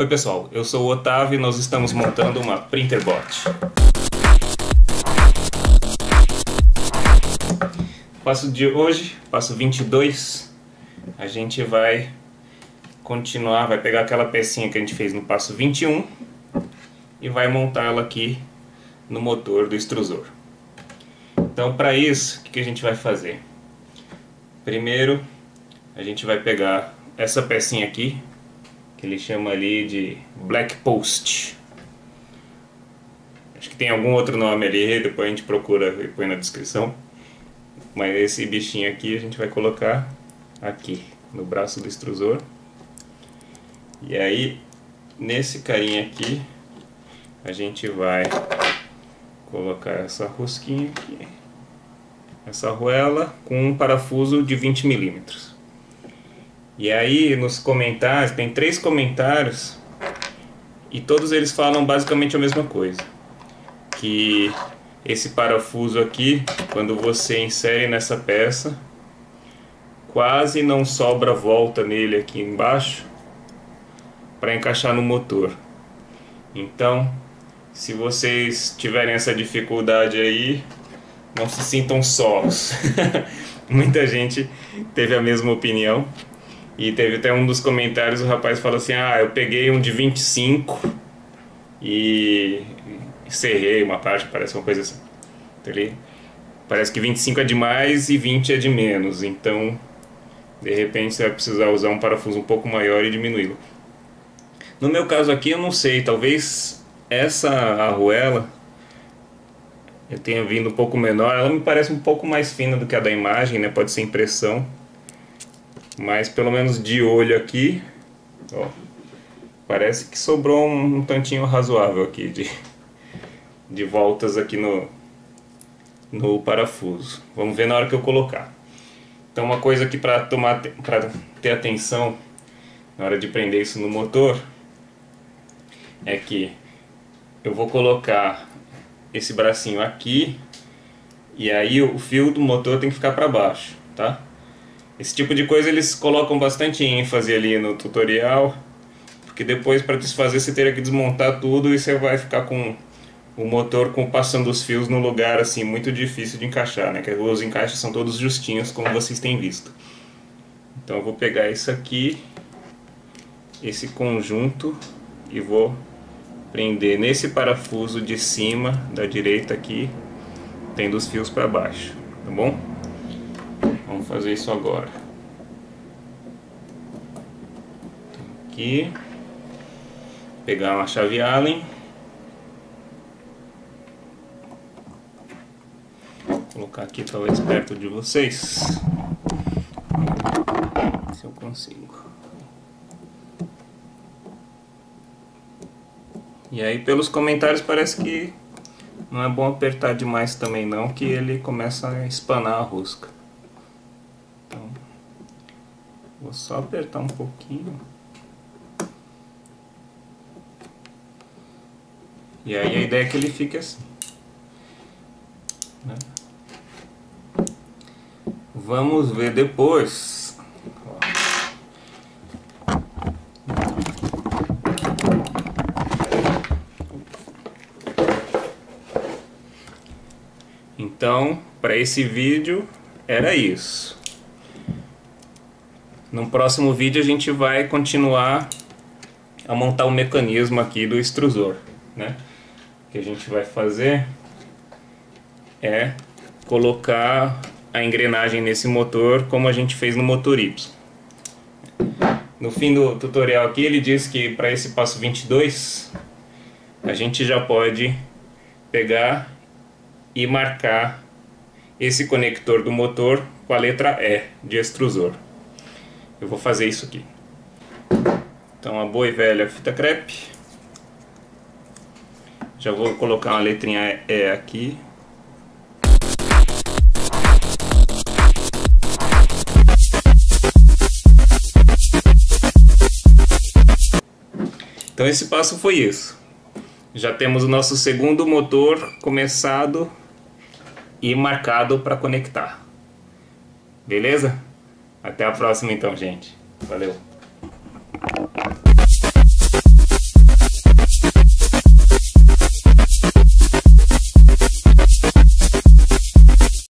Oi pessoal, eu sou o Otávio e nós estamos montando uma Printerbot. Passo de hoje, passo 22, a gente vai continuar, vai pegar aquela pecinha que a gente fez no passo 21 e vai montá-la aqui no motor do extrusor. Então para isso, o que a gente vai fazer? Primeiro, a gente vai pegar essa pecinha aqui, que ele chama ali de Black Post. Acho que tem algum outro nome ali, depois a gente procura e põe na descrição. Mas esse bichinho aqui a gente vai colocar aqui, no braço do extrusor. E aí, nesse carinha aqui, a gente vai colocar essa rosquinha aqui. Essa arruela com um parafuso de 20 milímetros. E aí nos comentários, tem três comentários e todos eles falam basicamente a mesma coisa. Que esse parafuso aqui, quando você insere nessa peça, quase não sobra volta nele aqui embaixo para encaixar no motor. Então, se vocês tiverem essa dificuldade aí, não se sintam sós. Muita gente teve a mesma opinião. E teve até um dos comentários, o rapaz falou assim, ah, eu peguei um de 25 e serrei uma parte, parece uma coisa assim. Então, ele, parece que 25 é de mais e 20 é de menos, então de repente você vai precisar usar um parafuso um pouco maior e diminuí-lo. No meu caso aqui eu não sei, talvez essa arruela eu tenha vindo um pouco menor, ela me parece um pouco mais fina do que a da imagem, né? pode ser impressão. Mas pelo menos de olho aqui, ó, parece que sobrou um, um tantinho razoável aqui de, de voltas aqui no, no parafuso. Vamos ver na hora que eu colocar. Então uma coisa aqui para tomar para ter atenção na hora de prender isso no motor é que eu vou colocar esse bracinho aqui e aí o fio do motor tem que ficar para baixo, tá? Esse tipo de coisa eles colocam bastante ênfase ali no tutorial, porque depois para desfazer você teria que desmontar tudo e você vai ficar com o motor com passando os fios no lugar assim muito difícil de encaixar, né? Que os encaixes são todos justinhos como vocês têm visto. Então eu vou pegar isso aqui, esse conjunto e vou prender nesse parafuso de cima da direita aqui, tendo os fios para baixo, tá bom? Vamos fazer isso agora. Aqui. Pegar uma chave Allen. colocar aqui talvez perto de vocês. Se eu consigo. E aí pelos comentários parece que não é bom apertar demais também não, que ele começa a espanar a rosca. Vou só apertar um pouquinho. E aí a ideia é que ele fique assim. Né? Vamos ver depois. Então, para esse vídeo era isso. No próximo vídeo a gente vai continuar a montar o mecanismo aqui do extrusor, né? O que a gente vai fazer é colocar a engrenagem nesse motor como a gente fez no motor Y. No fim do tutorial aqui ele diz que para esse passo 22 a gente já pode pegar e marcar esse conector do motor com a letra E de extrusor eu vou fazer isso aqui. Então a boa e velha fita crepe. Já vou colocar uma letrinha E aqui. Então esse passo foi isso. Já temos o nosso segundo motor começado e marcado para conectar. Beleza? Até a próxima então, gente. Valeu!